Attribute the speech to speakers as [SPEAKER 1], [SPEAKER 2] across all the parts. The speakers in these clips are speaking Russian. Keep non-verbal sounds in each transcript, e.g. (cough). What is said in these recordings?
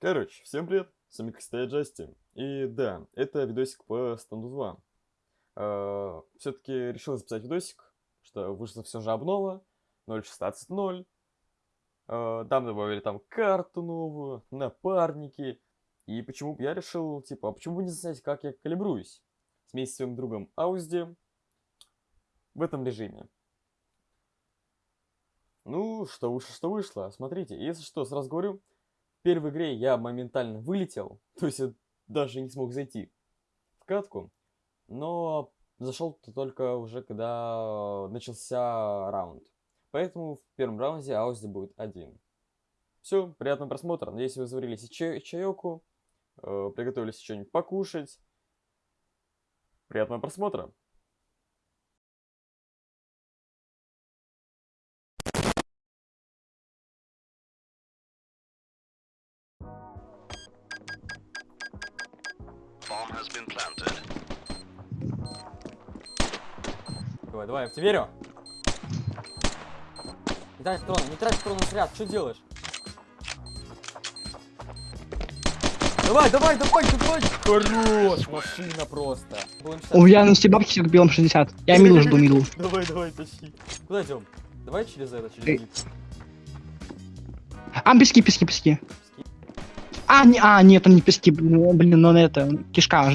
[SPEAKER 1] Короче, всем привет, с вами Костя Джасти. И да, это видосик по станду 2. Все-таки решил записать видосик, что вышла все же обнова 0.16.0. Э, там добавили там карту новую, напарники. И почему я решил, типа, а почему бы не знать, как я калибруюсь? Вместе с своим другом Аузди в этом режиме. Ну, что вышло, что вышло. Смотрите, если что, сразу говорю, первой игре я моментально вылетел, (laughs) то есть я даже не смог зайти в катку, но зашел только уже когда начался раунд. Поэтому в первом раунде Аузи будет один. Все, приятного просмотра. Надеюсь, вы заварились чай чайоку, э, приготовились что-нибудь покушать. Приятного просмотра. Давай, давай, я в тебя верю. Не трать патроны, не трать патроны снаряд, что делаешь? Давай, давай, давай, давай! Хорош, машина просто.
[SPEAKER 2] У меня на бабки белом 60. Я милу жду, милу.
[SPEAKER 1] Давай, давай, тащи. Куда идем? Давай через это, через лифт.
[SPEAKER 2] А, пески, пески, пески. А, не, а, нет, он не пески, блин, но это, кишка.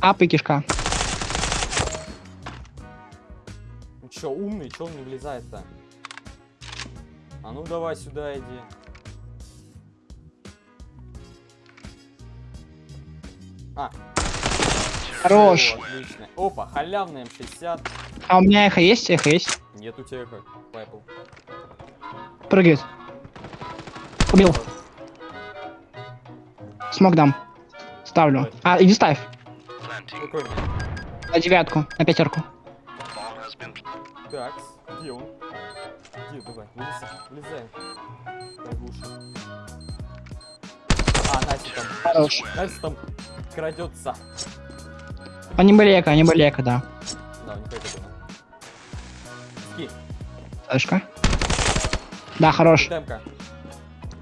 [SPEAKER 2] Ап и кишка.
[SPEAKER 1] Ну чё, умный, чё он не влезает-то? А ну давай сюда иди. А.
[SPEAKER 2] Хорош.
[SPEAKER 1] О, отлично. Опа, халявный М60.
[SPEAKER 2] А у меня эхо есть? Эхо есть?
[SPEAKER 1] Нет у тебя эхо, Пайпл.
[SPEAKER 2] Прыгает. Убил. Смог дам. Ставлю. А, иди ставь.
[SPEAKER 1] Какой?
[SPEAKER 2] На девятку, на пятерку.
[SPEAKER 1] Так, где он? Где, давай, вылезай, вылезай. Приглуши. А, Настя там.
[SPEAKER 2] Хорош.
[SPEAKER 1] Настя там крадется.
[SPEAKER 2] Они были эко, они были эко, да.
[SPEAKER 1] Да, не пойду туда. Ски,
[SPEAKER 2] Сашка. Да, хорош.
[SPEAKER 1] темка.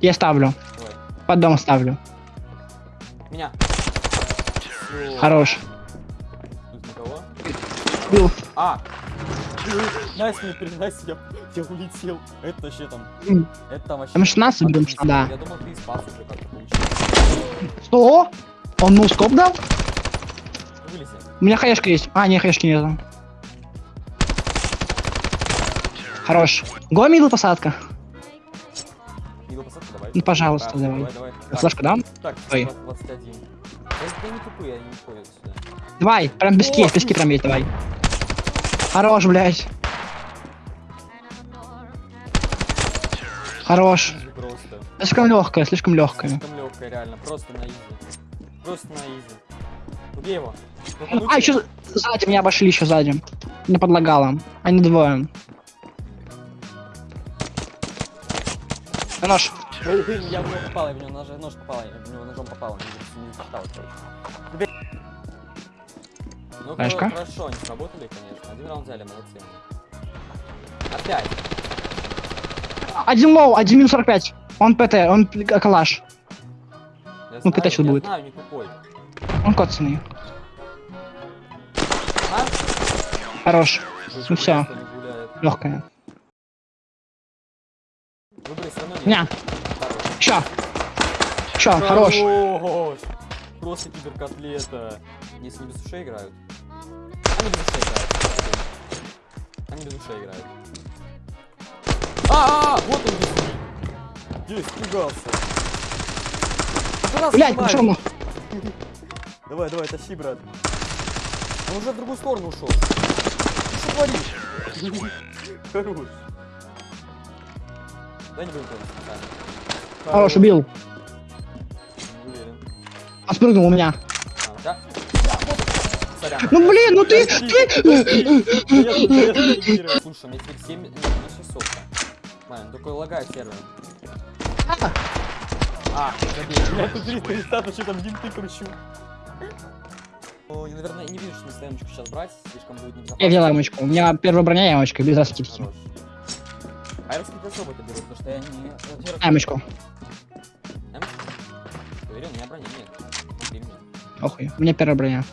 [SPEAKER 2] Я ставлю.
[SPEAKER 1] Давай.
[SPEAKER 2] Под дом ставлю.
[SPEAKER 1] Меня.
[SPEAKER 2] Хорош.
[SPEAKER 1] Тут никого? А! Настя, не перед Настей, я, я улетел. Это вообще там... Это там вообще...
[SPEAKER 2] Там 16 берем,
[SPEAKER 1] отлично.
[SPEAKER 2] да.
[SPEAKER 1] Я думал, ты спас уже как-то.
[SPEAKER 2] Что? Он ну скоп дал?
[SPEAKER 1] Вылези.
[SPEAKER 2] У меня хаешка есть. А, не, хаешки нету. Хорош. Го посадка. Ну, пожалуйста,
[SPEAKER 1] Да,
[SPEAKER 2] давай.
[SPEAKER 1] давай, давай. Так,
[SPEAKER 2] Флешку дам?
[SPEAKER 1] Так,
[SPEAKER 2] Ой.
[SPEAKER 1] 21. Это не тупые, они не ходят сюда.
[SPEAKER 2] Давай, прям пески,
[SPEAKER 1] О,
[SPEAKER 2] пески прям есть, давай. Хорош, блядь. Хорош.
[SPEAKER 1] Просто.
[SPEAKER 2] Слишком легкая, слишком легкая.
[SPEAKER 1] Слишком легкая, реально. Просто на изи. Просто на изи. Убей его. Ну,
[SPEAKER 2] А, еще сзади меня обошли, еще сзади. Не подлагало. Они двое. Нож.
[SPEAKER 1] Я в него попал, я в него нож, нож попал, я в него ножом попал, не, не засчитал, короче. Ну,
[SPEAKER 2] Знаешь
[SPEAKER 1] хо-
[SPEAKER 2] как?
[SPEAKER 1] хорошо, они сработали, конечно. Один раунд взяли, молодцы. Опять.
[SPEAKER 2] Один low, один минус 45. Он ПТ, он калаш.
[SPEAKER 1] Я
[SPEAKER 2] Ну, пятачил
[SPEAKER 1] я
[SPEAKER 2] будет.
[SPEAKER 1] знаю, не тупой.
[SPEAKER 2] Он коцанный.
[SPEAKER 1] А?
[SPEAKER 2] Хорош. Ну
[SPEAKER 1] гуляет.
[SPEAKER 2] Легкая.
[SPEAKER 1] Выбрать все. Хорош.
[SPEAKER 2] Ща. Ща, хорош.
[SPEAKER 1] Хорош. Просто киберкотлета. Если не без ушей играют. Они без ушей играют. Они без ушей играют. А, а, а, вот он без ушей. Я испугался. Пацана
[SPEAKER 2] Блять, на.
[SPEAKER 1] Давай, давай, тащи, брат. Он уже в другую сторону ушел. Ты что творишь? Хорош. Дай не будем помнить.
[SPEAKER 2] Хорош, убил.
[SPEAKER 1] Не уверен.
[SPEAKER 2] Он спрыгнул у меня.
[SPEAKER 1] А, да? Сорян.
[SPEAKER 2] Ну блин, ну ты, ты.
[SPEAKER 1] Слушай, у меня теперь 7 нет, на 600. Ладно, только лагает сервер.
[SPEAKER 2] А,
[SPEAKER 1] А, забей. Я тут 300 листат, вообще там винты кручу. Ну, я, наверное, не вижу, что на эмочку сейчас брать, слишком будет небезопасно.
[SPEAKER 2] Я взял ямочку. У меня первая броня ямочка, без раскидки.
[SPEAKER 1] Хорош. А я, кстати, особо это беру, потому что я не...
[SPEAKER 2] Амочку.
[SPEAKER 1] Эмочку? Уверен, у меня брони нет. Убей меня.
[SPEAKER 2] Охуй. У меня первая броня.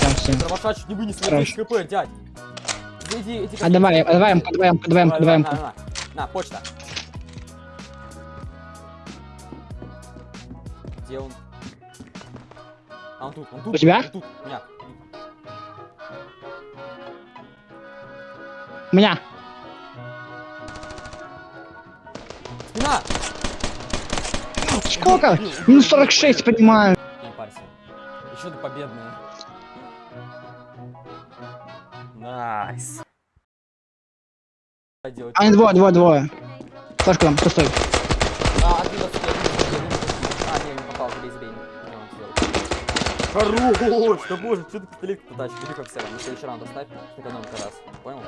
[SPEAKER 2] Да, все.
[SPEAKER 1] Дробаша чуть не вынес на
[SPEAKER 2] Хорош.
[SPEAKER 1] 10 кп, дядь. Иди, эти
[SPEAKER 2] А давай, а давай, давай, а давай.
[SPEAKER 1] на, на, на, почта. Где он? А он тут, он тут.
[SPEAKER 2] У тебя?
[SPEAKER 1] Он тут, у меня.
[SPEAKER 2] Меня.
[SPEAKER 1] Спина!
[SPEAKER 2] Сколько?
[SPEAKER 1] Убил, убил,
[SPEAKER 2] Минус
[SPEAKER 1] убил,
[SPEAKER 2] 46,
[SPEAKER 1] убил.
[SPEAKER 2] понимаю.
[SPEAKER 1] Не парься. Еще до победные. Nice. Делать?
[SPEAKER 2] А, двое, двое, двое. Флешка там, пустой.
[SPEAKER 1] А, раз я не А, не, не попал, забей, забей. Хорош! Да боже, что ты пистолет потачишь? Иди как все, на следующий раунд оставь, экономка раз. Понял?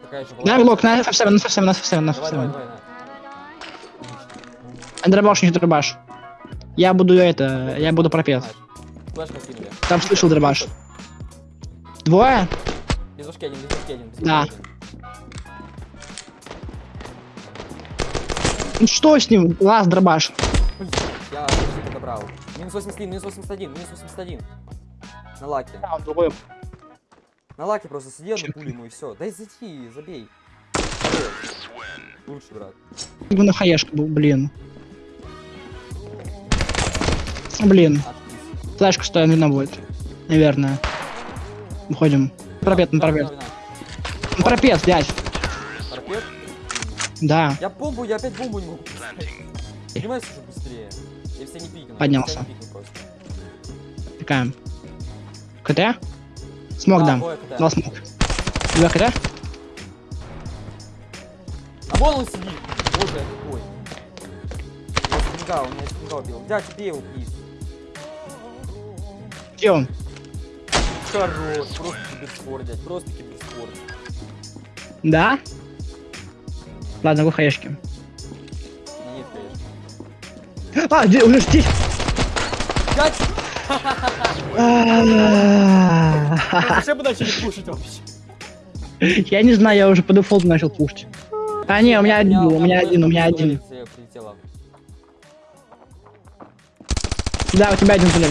[SPEAKER 1] Такая же была.
[SPEAKER 2] На блок, на F7, на F7, на F7, на
[SPEAKER 1] Давай, давай,
[SPEAKER 2] F7.
[SPEAKER 1] давай, на.
[SPEAKER 2] А дробаш, не дробаш. Я буду это, я буду пропет. Там слышал дробаш. Двое?
[SPEAKER 1] Без ушки один, без ушки один. без
[SPEAKER 2] Да.
[SPEAKER 1] один.
[SPEAKER 2] Ну что с ним? Лаз дробаш.
[SPEAKER 1] Я почти подобрал. Минус 81, минус 81, минус 81. На лаке.
[SPEAKER 2] Да, он другой.
[SPEAKER 1] На лаке просто сиди одну
[SPEAKER 2] Чё?
[SPEAKER 1] пулю ему и все. Дай зайти, забей. Лучше, брат.
[SPEAKER 2] Его на хаешка был, блин. Блин,
[SPEAKER 1] Отпись.
[SPEAKER 2] флешка что видно будет. Наверное. Уходим. Пропет, на пропет. На пропет, дядь.
[SPEAKER 1] Пропет?
[SPEAKER 2] Да.
[SPEAKER 1] Я бомбу, я опять бомбу не могу. Поднимайся уже быстрее. Я все не пикну.
[SPEAKER 2] Поднялся. Пикаем. КТ? Смог
[SPEAKER 1] Да,
[SPEAKER 2] дам. Два смог. Два КТ?
[SPEAKER 1] А вон он сидит. Боже, я тупой. Я спинга, он меня спинга убил. Дядь, убей его, плиз.
[SPEAKER 2] Где он?
[SPEAKER 1] Хорош, просто киберспорт, дядь, просто киберспорт.
[SPEAKER 2] Да? Ладно, го хаешки.
[SPEAKER 1] Ну, Нет, конечно.
[SPEAKER 2] А, где, уже здесь.
[SPEAKER 1] Дядь! (laughs) Зачем мы начали пушить вообще?
[SPEAKER 2] Я не знаю, я уже по дефолту начал пушить. А, не, у меня один у меня один, у меня один. Да, у тебя один, блин.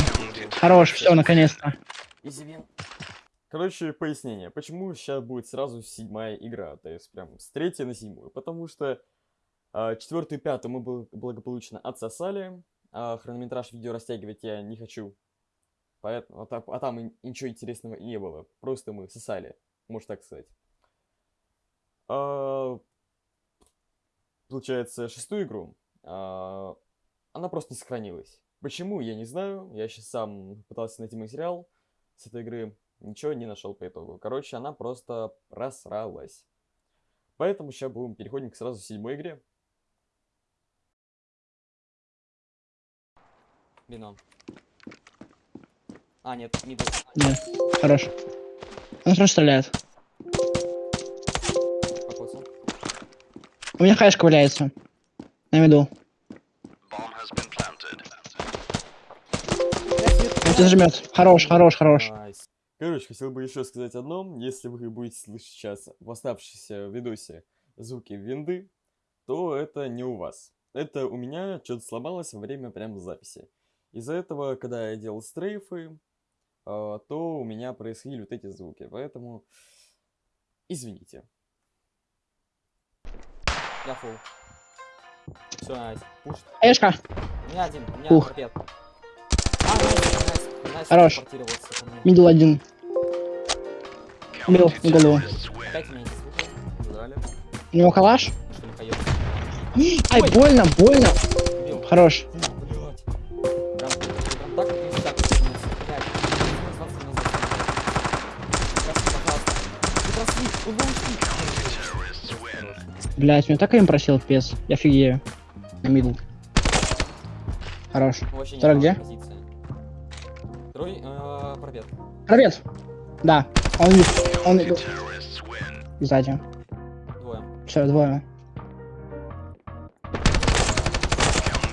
[SPEAKER 2] Хорош, все, наконец-то.
[SPEAKER 1] Короче, пояснение. Почему сейчас будет сразу седьмая игра, то есть прям с третьей на седьмую? Потому что а, четвертую и пятую мы благополучно отсосали, а хронометраж видео растягивать я не хочу. Поэтому, а, а там и ничего интересного не было. Просто мы сосали, можно так сказать. А, получается, шестую игру. а, она просто не сохранилась. Почему, я не знаю. Я сейчас сам пытался найти материал с этой игры. Ничего не нашел по итогу. Короче, она просто просралась. Поэтому сейчас будем переходим к сразу седьмой игре. Бином. А, нет, мидл.
[SPEAKER 2] Нет, хорош. Он хорошо стреляет.
[SPEAKER 1] Покосил.
[SPEAKER 2] У меня хаешка валяется. На виду. Он тебя зажмет. Хорош, хорош, хорош.
[SPEAKER 1] Короче, хотел бы еще сказать одно. Если вы будете слышать сейчас в оставшемся видосе звуки винды, то это не у вас. Это у меня что-то сломалось во время прям записи. Из-за этого, когда я делал стрейфы, то у меня происходили вот эти звуки. Поэтому извините. Я фул. Все, найс. Пуш.
[SPEAKER 2] Хаешка.
[SPEAKER 1] У меня один, у меня
[SPEAKER 2] Ух.
[SPEAKER 1] торпед. А, nice, nice, nice,
[SPEAKER 2] Хорош. Middle один. Убил в голову.
[SPEAKER 1] Опять меня.
[SPEAKER 2] У него калаш. Ай, больно, больно.
[SPEAKER 1] Убил.
[SPEAKER 2] Хорош. Блять, меня так им просил пес. Я офигею. На мидл. Хорош. Второй где?
[SPEAKER 1] позиция. Второй, э, пробег.
[SPEAKER 2] Привет. Да. Он, он. Сзади.
[SPEAKER 1] Двое.
[SPEAKER 2] Все, двое.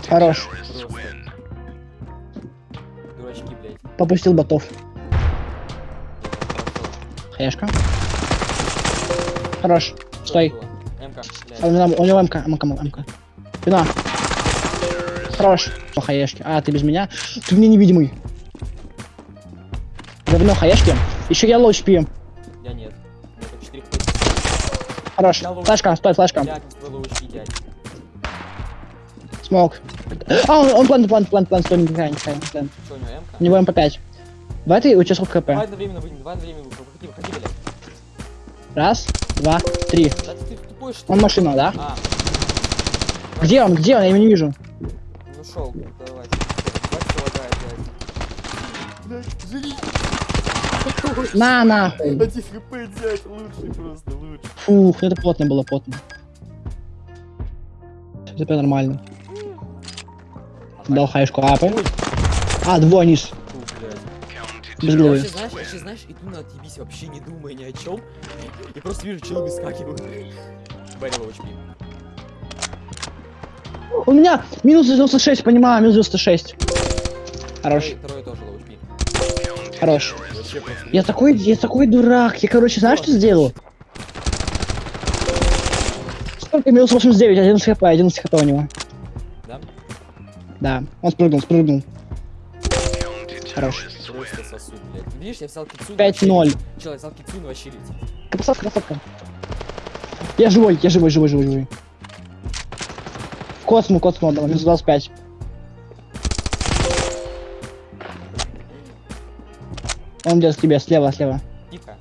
[SPEAKER 2] Хорош.
[SPEAKER 1] Дурачки, блядь.
[SPEAKER 2] Попустил ботов.
[SPEAKER 1] Хорошо.
[SPEAKER 2] Хорош. Стой.
[SPEAKER 1] МК.
[SPEAKER 2] А у него, МК, МК, МК. Спина. Хорош. По хаешке. А, ты без меня? Ты мне невидимый. Говно хаешки. Еще я лоу пьем.
[SPEAKER 1] Я нет. У меня только 4 хп.
[SPEAKER 2] Хорош. Флешка, стой, флешка. Смог. А, он, он план, план, план, план, стой, не пихай, не.
[SPEAKER 1] Что у него МК?
[SPEAKER 2] У него МП5. В этой у тебя сколько
[SPEAKER 1] Давай
[SPEAKER 2] КП?
[SPEAKER 1] одновременно выйдем, давай одновременно выйдем. Выходи, выходи, блядь.
[SPEAKER 2] Раз, два, три.
[SPEAKER 1] Да тупой, что
[SPEAKER 2] Он машина, да?
[SPEAKER 1] А,
[SPEAKER 2] Где он, где он? Я его не вижу.
[SPEAKER 1] ну шел, давай. Давай, что лагает, блядь. Блядь, живи.
[SPEAKER 2] На, нахуй.
[SPEAKER 1] Один хп, дядь, лучший просто, лучший.
[SPEAKER 2] Фух, это плотно было, плотно. Это нормально. Дал хаешку апы.
[SPEAKER 1] Ой,
[SPEAKER 2] А, двое низ. Без
[SPEAKER 1] Я
[SPEAKER 2] головы.
[SPEAKER 1] Вообще, знаешь, я знаешь, иду на отъебись, вообще не думая ни о чем. И просто вижу, челы выскакивают. Барил HP.
[SPEAKER 2] У меня минус 96, понимаю, минус 96. Хорош,
[SPEAKER 1] Второй, второй тоже HP.
[SPEAKER 2] хорош. Я такой, я такой дурак. Я, короче, знаешь, что сделал? Сколько? Минус 89, 11 хп, 11 хп у него.
[SPEAKER 1] Да?
[SPEAKER 2] Да, он спрыгнул, спрыгнул. Хорош.
[SPEAKER 1] Видишь, я взял кицуну.
[SPEAKER 2] 5-0.
[SPEAKER 1] Чел, я взял кицуну вообще летит.
[SPEAKER 2] Красавка, красавка. Я живой, я живой, живой, живой, живой. Косму, косму отдал, минус 25. Он идет к тебе, слева, слева.
[SPEAKER 1] Тихо.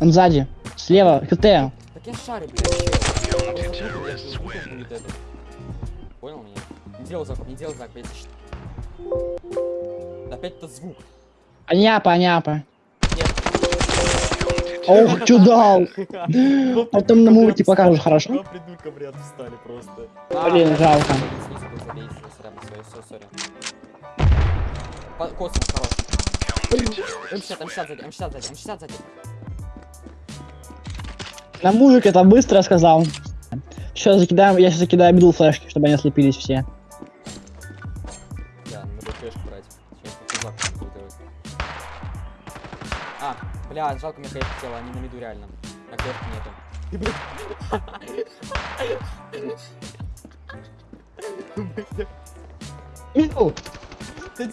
[SPEAKER 2] Он сзади. Слева, ХТ.
[SPEAKER 1] Так я шарю, блядь. Понял меня? Не делал знак, не делал блядь. щ- Опять этот звук.
[SPEAKER 2] Аняпа, аняпа. Ох, чудал. (laughs) Потом на мульти покажешь, хорошо?
[SPEAKER 1] Два придурка, блядь, встали просто.
[SPEAKER 2] Блин, жалко.
[SPEAKER 1] Космос, хорош. М60, М60 сзади, М60 сзади, М60 сзади.
[SPEAKER 2] На мужик это быстро сказал. Сейчас закидаем, я сейчас закидаю мидл флешки, чтобы они ослепились все.
[SPEAKER 1] Бля, жалко мне хейт хотела, они на миду реально. На клетке нету.
[SPEAKER 2] Мидл.
[SPEAKER 1] Я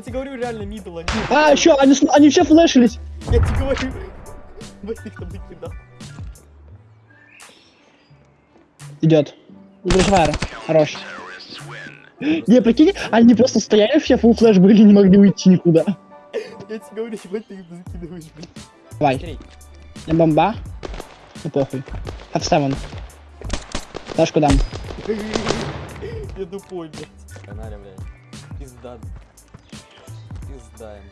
[SPEAKER 1] тебе, говорю, реально мидл, они.
[SPEAKER 2] А, еще, они, с- они все флешились.
[SPEAKER 1] Я тебе говорю. Вот их там накидал.
[SPEAKER 2] Идет. Флешфайр. Хорош. Не, прикинь, они просто стояли все, фул флеш были, не могли уйти никуда.
[SPEAKER 1] Я тебе говорю, ебать ты их закидываешь, блин.
[SPEAKER 2] Давай, я бомба. Ну похуй. Have seven. Флешку дам. (laughs)
[SPEAKER 1] я тупой, блядь. Каналя, блядь. Пизда. Пиздаем.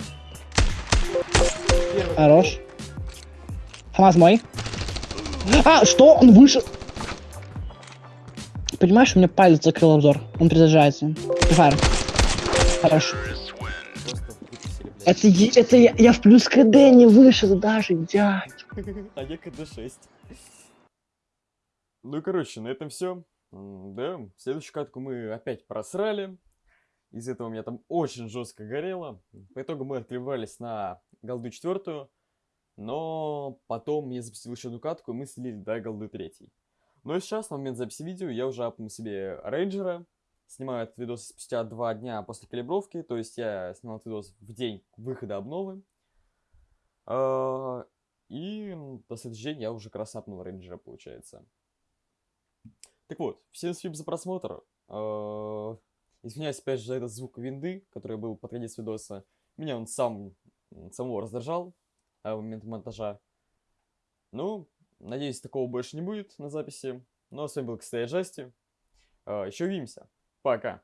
[SPEAKER 1] Первый
[SPEAKER 2] Хорош. Хамаз мой. А, что? Он вышел. Понимаешь, у меня палец закрыл обзор. Он перезаряжается. Файр. Хорош. Это, это я, я в плюс КД не вышел даже, дядь. (laughs)
[SPEAKER 1] А я КД-6. Ну и короче, на этом все. Да, следующую катку мы опять просрали. Из этого у меня там очень жестко горело. По итогу мы отклевались на голду четвертую. Но потом я запустил еще одну катку, и мы слили до голды третьей. Но сейчас, на момент записи видео, я уже апнул себе рейнджера. Снимаю этот видос спустя два дня после калибровки. То есть я снял этот видос в день выхода обновы. А, И м, на следующий день я уже апнул рейнджера, получается. Так вот, всем спасибо за просмотр. А, Извиняюсь опять же за этот звук винды, который был под конец видоса. Меня он сам самого раздражал а, в момент монтажа. Ну, надеюсь, такого больше не будет на записи. Ну, а с вами был, кстати, Джасти. Еще увидимся. Пока.